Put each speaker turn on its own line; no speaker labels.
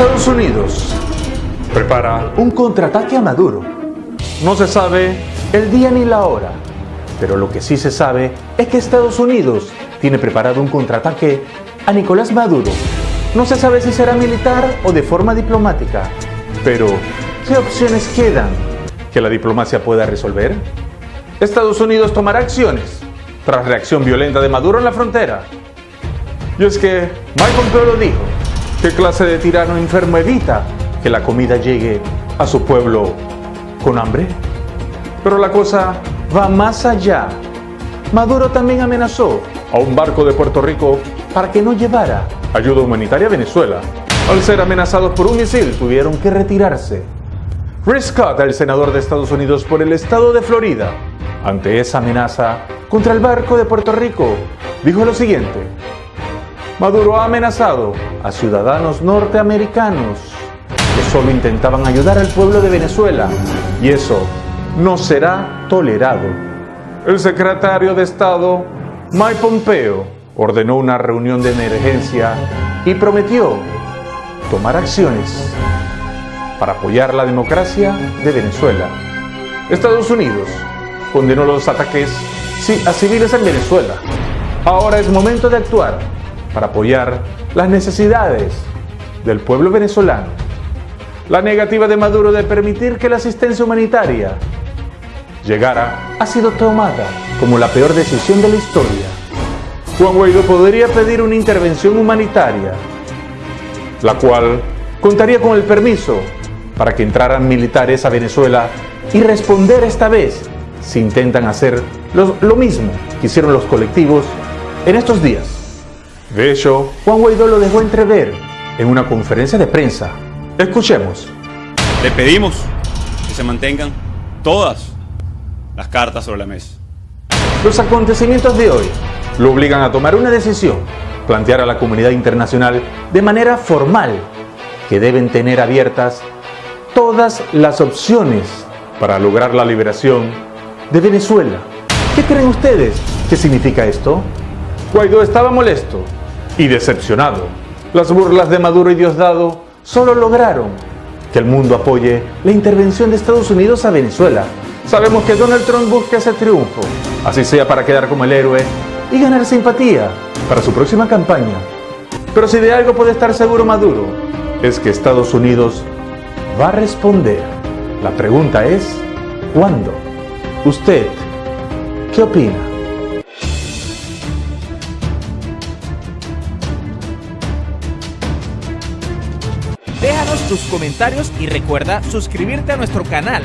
Estados Unidos prepara un contraataque a Maduro. No se sabe el día ni la hora, pero lo que sí se sabe es que Estados Unidos tiene preparado un contraataque a Nicolás Maduro. No se sabe si será militar o de forma diplomática, pero ¿qué opciones quedan que la diplomacia pueda resolver? Estados Unidos tomará acciones tras reacción violenta de Maduro en la frontera. Y es que Pompeo lo dijo, ¿qué clase de tirano enfermo evita que la comida llegue a su pueblo con hambre? Pero la cosa va más allá. Maduro también amenazó a un barco de Puerto Rico para que no llevara ayuda humanitaria a Venezuela. Al ser amenazados por un misil, tuvieron que retirarse. Rick Scott, el senador de Estados Unidos por el estado de Florida, ante esa amenaza contra el barco de Puerto Rico, dijo lo siguiente. Maduro ha amenazado a ciudadanos norteamericanos que solo intentaban ayudar al pueblo de Venezuela y eso no será tolerado. El secretario de Estado, Mike Pompeo, ordenó una reunión de emergencia y prometió tomar acciones para apoyar la democracia de Venezuela. Estados Unidos condenó los ataques a civiles en Venezuela. Ahora es momento de actuar para apoyar las necesidades del pueblo venezolano. La negativa de Maduro de permitir que la asistencia humanitaria llegara ha sido tomada como la peor decisión de la historia. Juan Guaidó podría pedir una intervención humanitaria, la cual contaría con el permiso para que entraran militares a Venezuela y responder esta vez si intentan hacer lo, mismo que hicieron los colectivos en estos días. De hecho, Juan Guaidó lo dejó entrever en una conferencia de prensa. Escuchemos.
Le pedimos que se mantengan todas las cartas sobre la mesa.
Los acontecimientos de hoy lo obligan a tomar una decisión, plantear a la comunidad internacional de manera formal que deben tener abiertas todas las opciones para lograr la liberación de Venezuela. ¿Qué creen ustedes ¿Qué significa esto? Guaidó estaba molesto y decepcionado. Las burlas de Maduro y Diosdado solo lograron que el mundo apoye la intervención de Estados Unidos a Venezuela. Sabemos que Donald Trump busca ese triunfo, así sea para quedar como el héroe y ganar simpatía para su próxima campaña. Pero si de algo puede estar seguro Maduro, es que Estados Unidos va a responder. La pregunta es, ¿cuándo? ¿Usted qué opina?
Déjanos tus comentarios y recuerda suscribirte a nuestro canal